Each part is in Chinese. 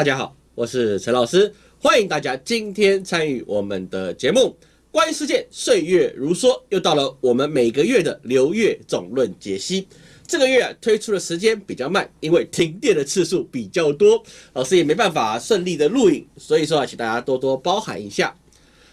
大家好，我是陈老师，欢迎大家今天参与我们的节目。关于世界，岁月如梭，又到了我们每个月的流月总论解析。这个月，推出的时间比较慢，因为停电的次数比较多，老师也没办法顺利的录影，所以说啊，请大家多多包涵一下。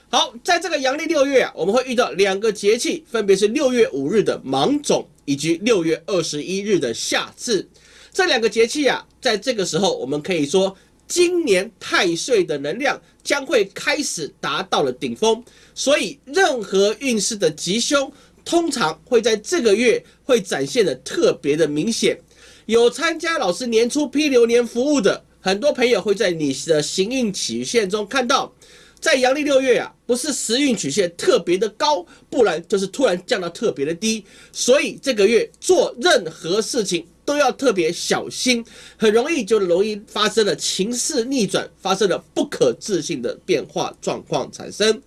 好，在这个阳历六月啊，我们会遇到两个节气，分别是六月五日的芒种，以及六月二十一日的夏至。这两个节气啊，在这个时候，我们可以说，今年太岁的能量将会开始达到了顶峰，所以任何运势的吉凶。通常会在这个月会展现的特别的明显。有参加老师年初批流年服务的很多朋友会在你的行运曲线中看到，在阳历六月啊，不是时运曲线特别的高，不然就是突然降到特别的低。所以这个月做任何事情都要特别小心，很容易就容易发生了情势逆转，发生了不可置信的变化状况产生。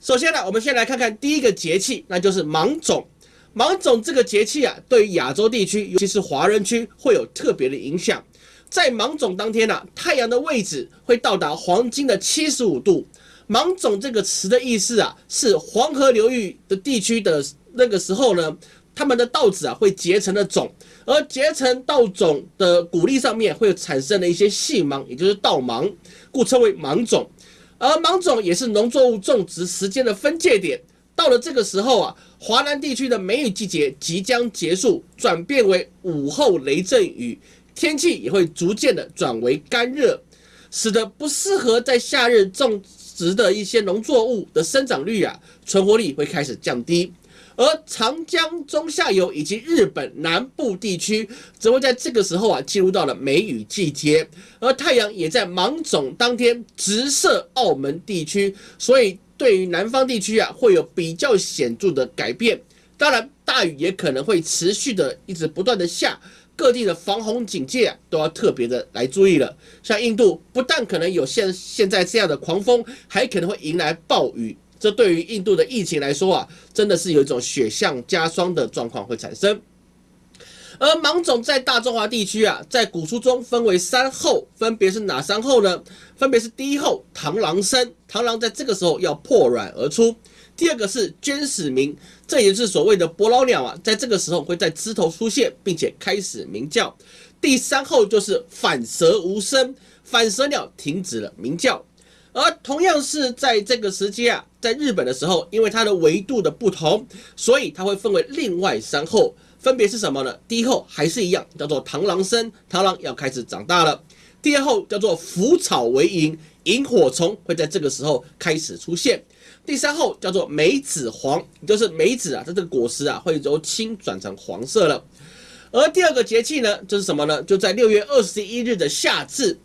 首先呢，我们先来看看第一个节气，那就是芒种。芒种这个节气啊，对于亚洲地区，尤其是华人区，会有特别的影响。在芒种当天呢，太阳的位置会到达黄金的七十五度。芒种这个词的意思啊，是黄河流域的地区的那个时候呢，他们的稻子啊会结成了种，而结成稻种的谷粒上面会产生了一些细芒，也就是稻芒，故称为芒种。而芒种也是农作物种植时间的分界点，到了这个时候啊，华南地区的梅雨季节即将结束，转变为午后雷阵雨，天气也会逐渐的转为干热，使得不适合在夏日种植的一些农作物的生长率啊，存活率会开始降低。而长江中下游以及日本南部地区，则会在这个时候啊进入到了梅雨季节，而太阳也在芒种当天直射澳门地区，所以对于南方地区啊会有比较显著的改变。当然，大雨也可能会持续的一直不断的下，各地的防洪警戒都要特别的来注意了。像印度，不但可能有现现在这样的狂风，还可能会迎来暴雨。这对于印度的疫情来说啊，真的是有一种雪上加霜的状况会产生。而芒种在大中华地区啊，在古书中分为三候，分别是哪三候呢？分别是第一候螳螂生，螳螂在这个时候要破卵而出；第二个是鹃始鸣，这也是所谓的伯劳鸟啊，在这个时候会在枝头出现，并且开始鸣叫；第三候就是反舌无声，反舌鸟停止了鸣叫。而同样是在这个时间啊，在日本的时候，因为它的维度的不同，所以它会分为另外三候，分别是什么呢？第一候还是一样，叫做螳螂生，螳螂要开始长大了。第二候叫做腐草为萤，萤火虫会在这个时候开始出现。第三候叫做梅子黄，就是梅子啊，它这个果实啊会由青转成黄色了。而第二个节气呢，就是什么呢？就在六月二十一日的夏至。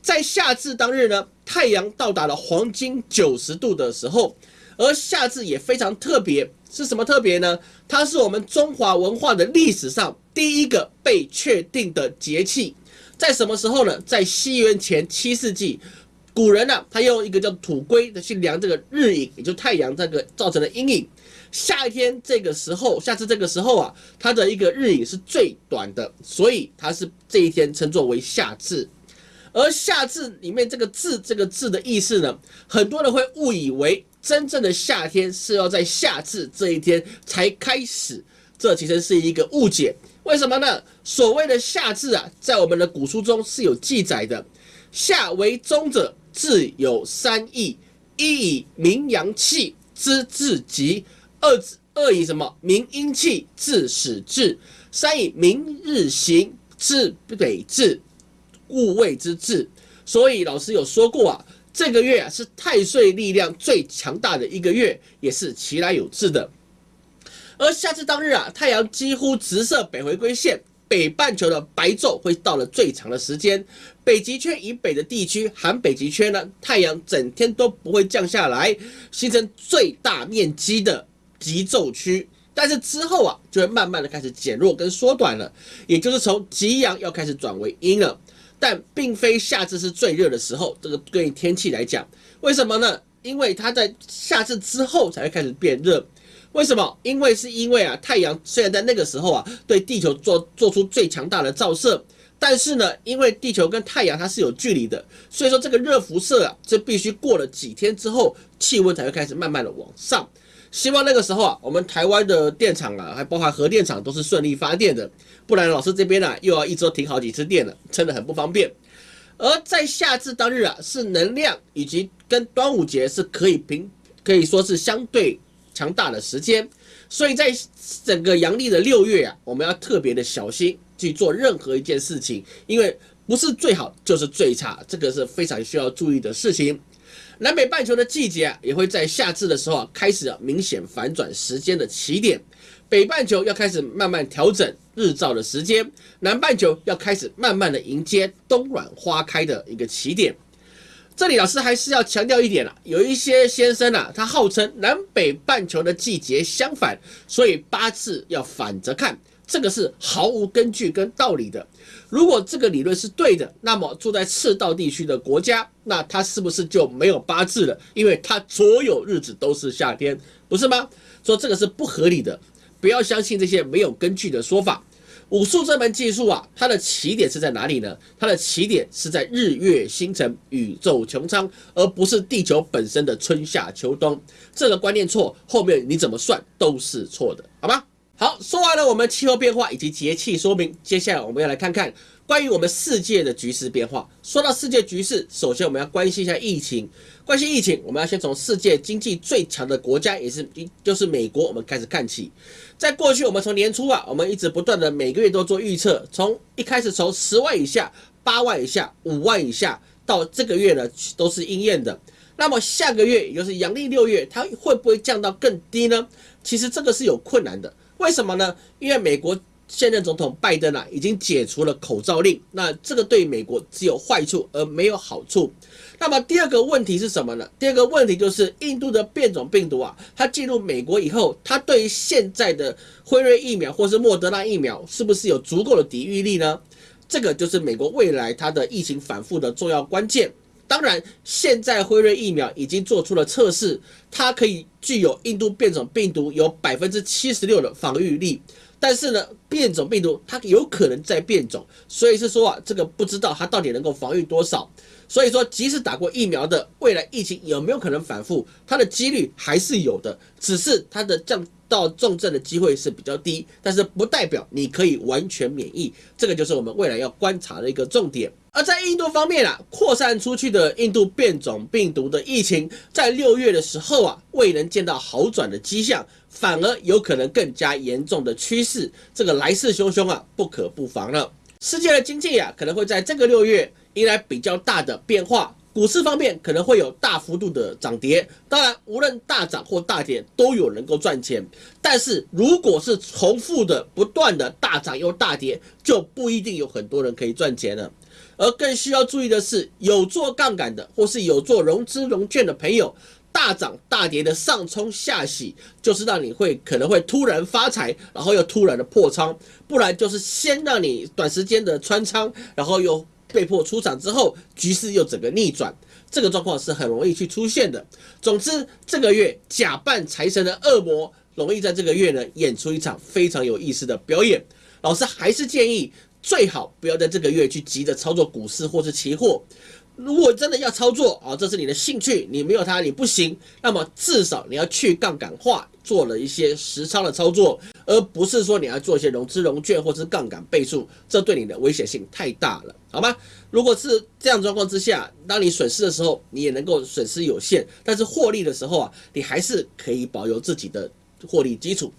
在夏至当日呢，太阳到达了黄金九十度的时候，而夏至也非常特别，是什么特别呢？它是我们中华文化的历史上第一个被确定的节气，在什么时候呢？在西元前七世纪，古人呢，他用一个叫土龟的去量这个日影，也就太阳这个造成的阴影。夏天这个时候，夏至这个时候啊，它的一个日影是最短的，所以它是这一天称作为夏至。而夏至里面这个“至”这个字的意思呢，很多人会误以为真正的夏天是要在夏至这一天才开始，这其实是一个误解。为什么呢？所谓的夏至啊，在我们的古书中是有记载的。夏为中者，至有三义：一以明阳气之至极；二二以什么明阴气至始至；三以明日行至北至。物位之至，所以老师有说过啊，这个月啊是太岁力量最强大的一个月，也是其来有志的。而夏至当日啊，太阳几乎直射北回归线，北半球的白昼会到了最长的时间。北极圈以北的地区，含北极圈呢，太阳整天都不会降下来，形成最大面积的极昼区。但是之后啊，就会慢慢的开始减弱跟缩短了，也就是从极阳要开始转为阴了。但并非夏至是最热的时候，这个对于天气来讲，为什么呢？因为它在夏至之后才会开始变热。为什么？因为是因为啊，太阳虽然在那个时候啊，对地球做做出最强大的照射，但是呢，因为地球跟太阳它是有距离的，所以说这个热辐射啊，这必须过了几天之后，气温才会开始慢慢的往上。希望那个时候啊，我们台湾的电厂啊，还包含核电厂都是顺利发电的，不然老师这边呢又要一周停好几次电了，真的很不方便。而在夏至当日啊，是能量以及跟端午节是可以平可以说是相对强大的时间，所以在整个阳历的六月啊，我们要特别的小心。去做任何一件事情，因为不是最好就是最差，这个是非常需要注意的事情。南北半球的季节啊，也会在夏至的时候啊，开始明显反转时间的起点。北半球要开始慢慢调整日照的时间，南半球要开始慢慢的迎接冬暖花开的一个起点。这里老师还是要强调一点了，有一些先生啊，他号称南北半球的季节相反，所以八字要反着看。这个是毫无根据跟道理的。如果这个理论是对的，那么住在赤道地区的国家，那它是不是就没有八字了？因为它所有日子都是夏天，不是吗？说这个是不合理的，不要相信这些没有根据的说法。武术这门技术啊，它的起点是在哪里呢？它的起点是在日月星辰、宇宙穹苍，而不是地球本身的春夏秋冬。这个观念错，后面你怎么算都是错的，好吗？好，说完了我们气候变化以及节气说明，接下来我们要来看看关于我们世界的局势变化。说到世界局势，首先我们要关心一下疫情。关心疫情，我们要先从世界经济最强的国家，也是就是美国，我们开始看起。在过去，我们从年初啊，我们一直不断的每个月都做预测，从一开始从十万以下、八万以下、五万以下，到这个月呢都是应验的。那么下个月，也就是阳历六月，它会不会降到更低呢？其实这个是有困难的。为什么呢？因为美国现任总统拜登啊，已经解除了口罩令，那这个对美国只有坏处而没有好处。那么第二个问题是什么呢？第二个问题就是印度的变种病毒啊，它进入美国以后，它对于现在的辉瑞疫苗或是莫德纳疫苗是不是有足够的抵御力呢？这个就是美国未来它的疫情反复的重要关键。当然，现在辉瑞疫苗已经做出了测试，它可以具有印度变种病毒有百分之七十六的防御力。但是呢，变种病毒它有可能在变种，所以是说啊，这个不知道它到底能够防御多少。所以说，即使打过疫苗的，未来疫情有没有可能反复，它的几率还是有的，只是它的降到重症的机会是比较低，但是不代表你可以完全免疫，这个就是我们未来要观察的一个重点。而在印度方面啊，扩散出去的印度变种病毒的疫情，在六月的时候啊，未能见到好转的迹象，反而有可能更加严重的趋势，这个来势汹汹啊，不可不防了。世界的经济啊，可能会在这个六月迎来比较大的变化。股市方面可能会有大幅度的涨跌，当然无论大涨或大跌都有能够赚钱。但是如果是重复的、不断的大涨又大跌，就不一定有很多人可以赚钱了。而更需要注意的是，有做杠杆的或是有做融资融券的朋友。大涨大跌的上冲下洗，就是让你会可能会突然发财，然后又突然的破仓，不然就是先让你短时间的穿仓，然后又被迫出场之后，局势又整个逆转，这个状况是很容易去出现的。总之，这个月假扮财神的恶魔，容易在这个月呢演出一场非常有意思的表演。老师还是建议，最好不要在这个月去急着操作股市或是期货。如果真的要操作啊，这是你的兴趣，你没有它你不行。那么至少你要去杠杆化，做了一些实操的操作，而不是说你要做一些融资融券或是杠杆倍数，这对你的危险性太大了，好吗？如果是这样状况之下，当你损失的时候，你也能够损失有限，但是获利的时候啊，你还是可以保有自己的获利基础。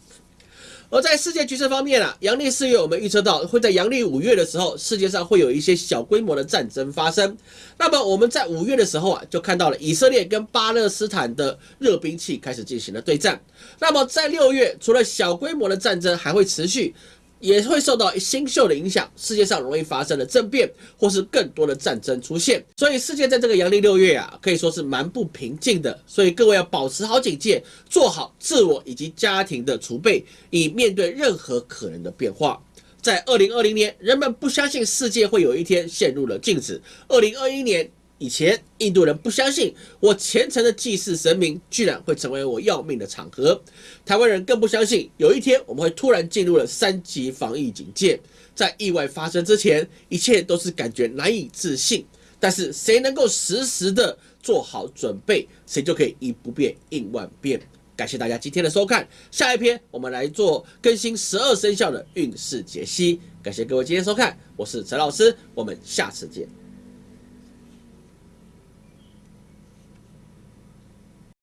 而在世界局势方面啊，阳历四月我们预测到会在阳历五月的时候，世界上会有一些小规模的战争发生。那么我们在五月的时候啊，就看到了以色列跟巴勒斯坦的热兵器开始进行了对战。那么在六月，除了小规模的战争还会持续。也会受到新秀的影响，世界上容易发生的政变或是更多的战争出现，所以世界在这个阳历六月啊，可以说是蛮不平静的。所以各位要保持好警戒，做好自我以及家庭的储备，以面对任何可能的变化。在二零二零年，人们不相信世界会有一天陷入了静止。二零二一年以前印度人不相信我虔诚的祭祀神明，居然会成为我要命的场合。台湾人更不相信有一天我们会突然进入了三级防疫警戒。在意外发生之前，一切都是感觉难以置信。但是谁能够实时的做好准备，谁就可以以不变应万变。感谢大家今天的收看，下一篇我们来做更新十二生肖的运势解析。感谢各位今天收看，我是陈老师，我们下次见。